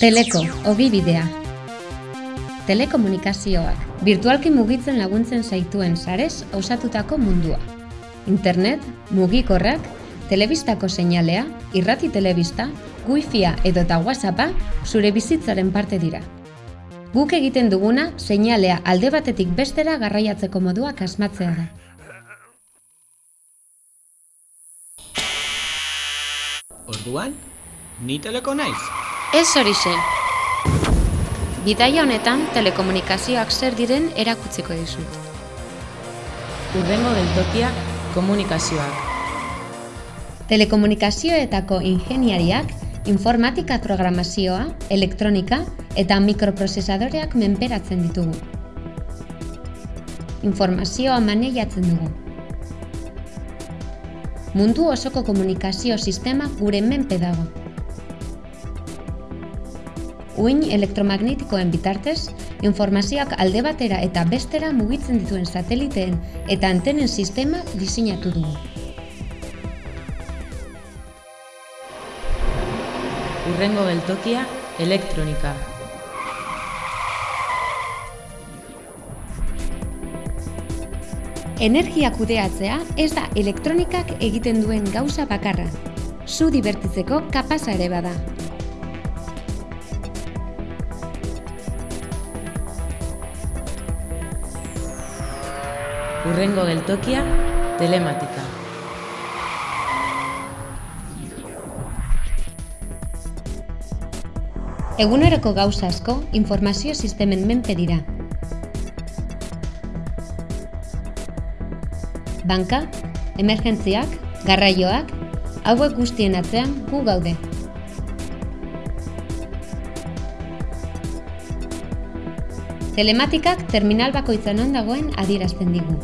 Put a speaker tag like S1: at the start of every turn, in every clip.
S1: Teleko, ogibidea. Telekomunikazioak, virtualki mugitzen laguntzen zaituen sarez osatutako mundua. Internet, mugikorrak, telebistako seinalea, irrati telebista, wifia edo eta whatsappa zure bizitzaren parte dira. Guk egiten duguna seinalea alde batetik bestera garraiatzeko moduak asmatzea da.
S2: Orduan, ni teleko naiz.
S1: Ez horixe. Bidaia honetan telekomunikazioak zer diren erakutziko dizut.
S3: Urrengo geltokia komunikazioak.
S1: Telekomunikazioetako ingeniariak informatika programazioa, elektronika eta mikroprozesadoreak menperatzen ditugu. Informazioa maneiatzen dugu. Mundu osoko komunikazio sistema gure menpe dago. Uin elektromagnetikoen bitartez, informazioak alde batera eta bestera mugitzen dituen sateliteen eta antenen sistema diseinatu dugu.
S3: Urrengo geltokia elektronika.
S1: Energia kudeatzea ez da elektronikak egiten duen gauza bakarra. Zu dibertitzeko kapasa ere bada.
S3: Urrengo geltokia telematika.
S1: Eguneroko gauza asko informazio sistemen menpe dira. Banka, emergentziak, garraioak, hauek guztien atzean gu gaude. Telematikak terminal bakoitza non dagoen adierazten digu.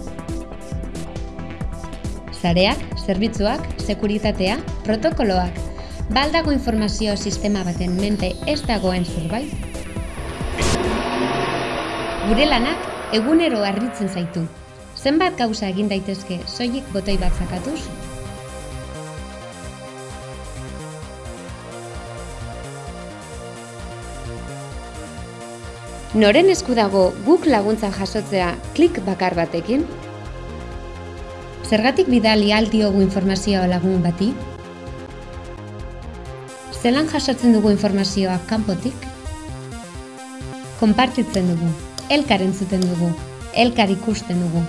S1: Sareak, zerbitzuak, sekuritatea, protokoloak, baldago informazio sistema baten menpe ez dagoen zerbait? Gure lanak egunero harritzen zaitu. Zenbat gauza egin daitezke soilik botoi bat zakatuz? Noren esku dago guk laguntza jasotzea klik bakar batekin? Zergatik bidali aldiogu informazioa lagun bati? Zelan jasotzen dugu informazioa kanpotik? Konpartitzen dugu, elkar entzuten dugu, elkar ikusten dugu.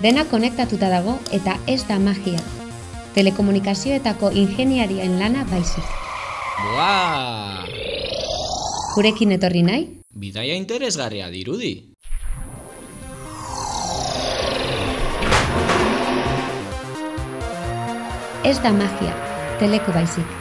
S1: Dena konektatuta dago eta ez da magia. Telekomunikazioetako ingeniarien lana baizik.
S2: Buah!
S1: Gurekin etorri nahi?
S2: Bidaia interesgarria dirudi.
S1: Ez da magia, teleko baizik.